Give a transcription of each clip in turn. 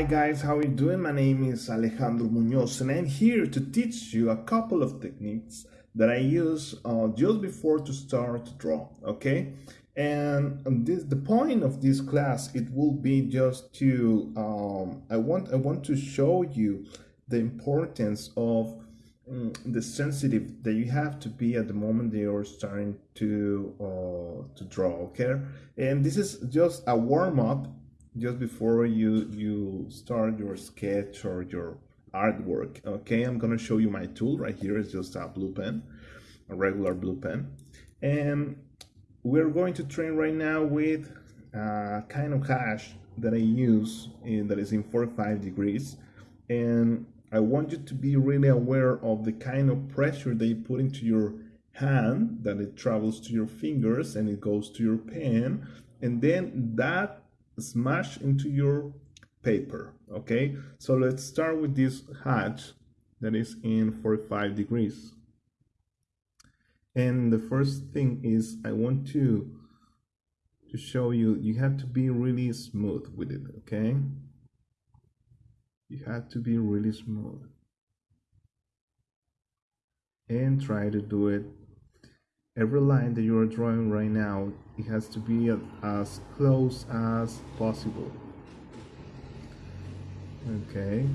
Hi guys, how are you doing? My name is Alejandro Munoz and I'm here to teach you a couple of techniques that I use uh, just before to start to draw, okay? And this, the point of this class, it will be just to, um, I, want, I want to show you the importance of um, the sensitive that you have to be at the moment that you're starting to, uh, to draw, okay? And this is just a warm-up just before you you start your sketch or your artwork okay i'm going to show you my tool right here. It's just a blue pen a regular blue pen. And we're going to train right now with a kind of hash that i use in, that is in 45 degrees. And i want you to be really aware of the kind of pressure you put into your hand that it travels to your fingers and it goes to your pen. And then that smash into your paper okay? So let's start with this hatch that is in 45 degrees. And the first thing is I want to to show you you have to be really smooth with it okay? You have to be really smooth. And try to do it every line that you are drawing right now it has to be as close as possible. Okay.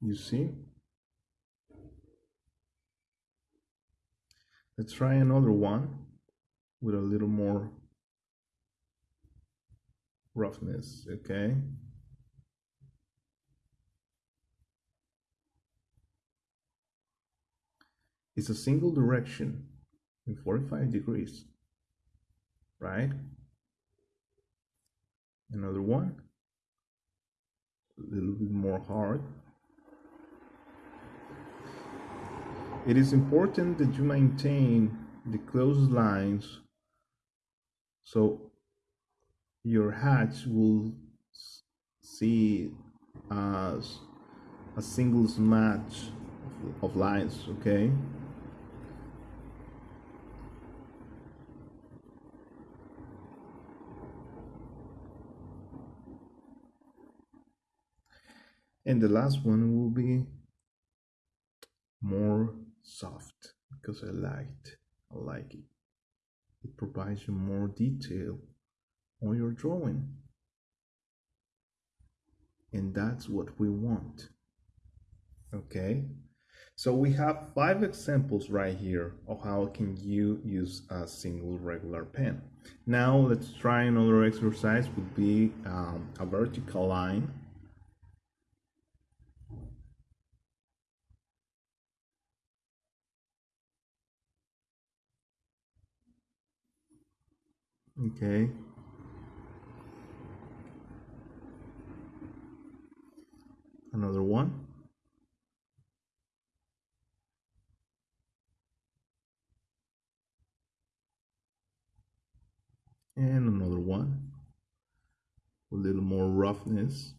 You see? Let's try another one with a little more roughness okay is a single direction in 45 degrees, right? Another one, a little bit more hard. It is important that you maintain the closed lines so your hatch will see uh, as a single match of lines, okay? And the last one will be more soft because I liked I like it. It provides you more detail on your drawing. And that's what we want okay? So we have five examples right here of how can you use a single regular pen. Now let's try another exercise would be um, a vertical line Okay. Another one. And another one. A little more roughness.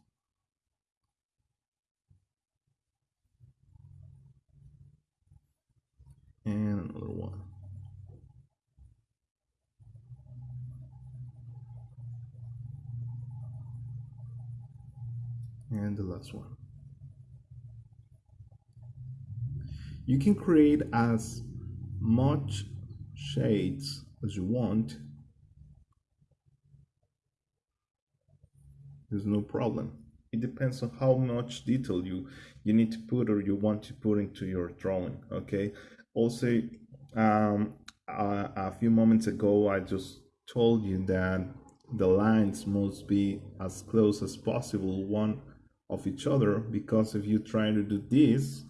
And another one. And the last one. You can create as much shades as you want. There's no problem. It depends on how much detail you, you need to put or you want to put into your drawing, okay? Also, um, a, a few moments ago, I just told you that the lines must be as close as possible one of each other because if you try to do this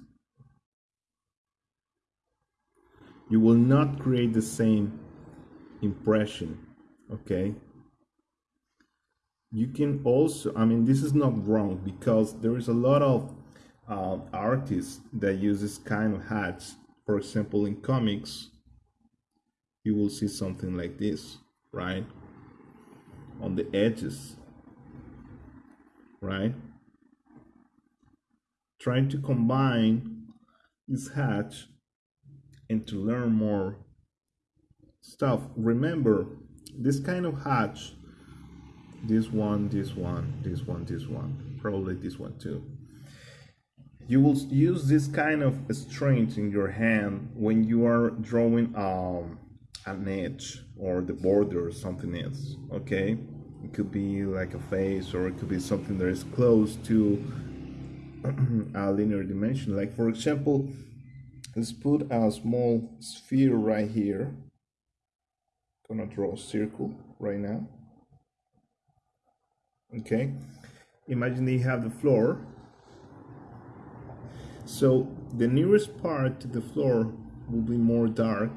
you will not create the same impression okay? You can also i mean this is not wrong because there is a lot of uh, artists that use this kind of hats. For example in comics you will see something like this right? On the edges right trying to combine this hatch and to learn more stuff. Remember, this kind of hatch this one this one this one this one probably this one too you will use this kind of strength in your hand when you are drawing um, an edge or the border or something else okay it could be like a face or it could be something that is close to a linear dimension. Like for example let's put a small sphere right here. Gonna draw a circle right now. Okay. Imagine you have the floor. So the nearest part to the floor will be more dark.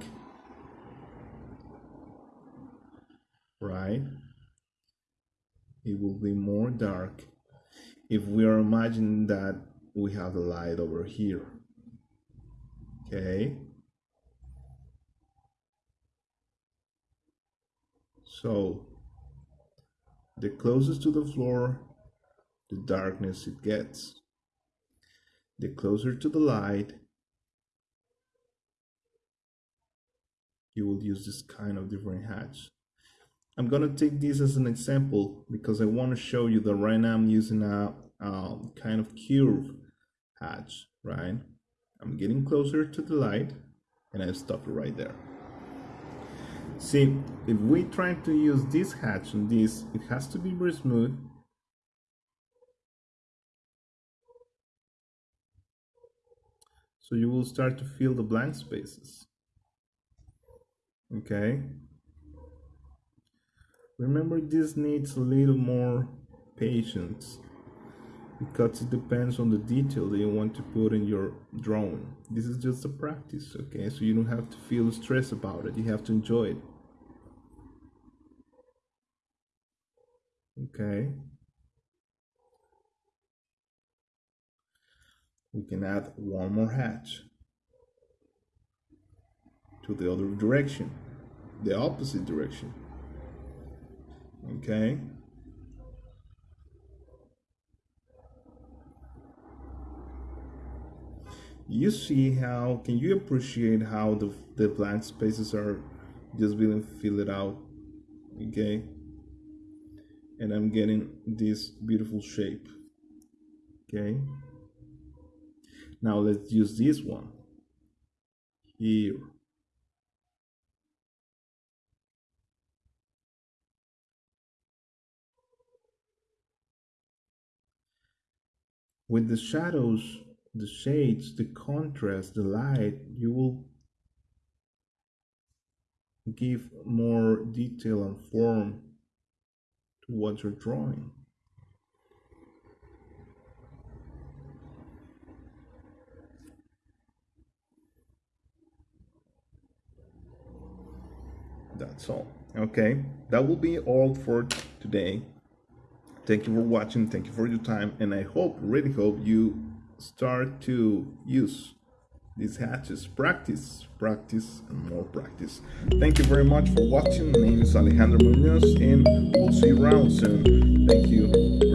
Right? It will be more dark if we are imagining that we have the light over here okay? So the closest to the floor the darkness it gets. The closer to the light you will use this kind of different hatch I'm gonna take this as an example because I want to show you that right now I'm using a um, kind of curve hatch right? I'm getting closer to the light and I stop right there. See if we try to use this hatch on this it has to be very smooth. So you will start to fill the blank spaces. Okay remember this needs a little more patience because it depends on the detail that you want to put in your drawing. This is just a practice okay? So you don't have to feel stress about it. You have to enjoy it. Okay? We can add one more hatch to the other direction the opposite direction okay? You see how can you appreciate how the, the blank spaces are just being filled out okay? And I'm getting this beautiful shape okay? Now let's use this one. Here with the shadows the shades the contrast the light you will give more detail and form to what you're drawing. That's all. Okay? That will be all for today thank you for watching thank you for your time and i hope really hope you start to use these hatches. Practice practice and more practice. Thank you very much for watching. My name is alejandro munoz and we'll see you around soon. Thank you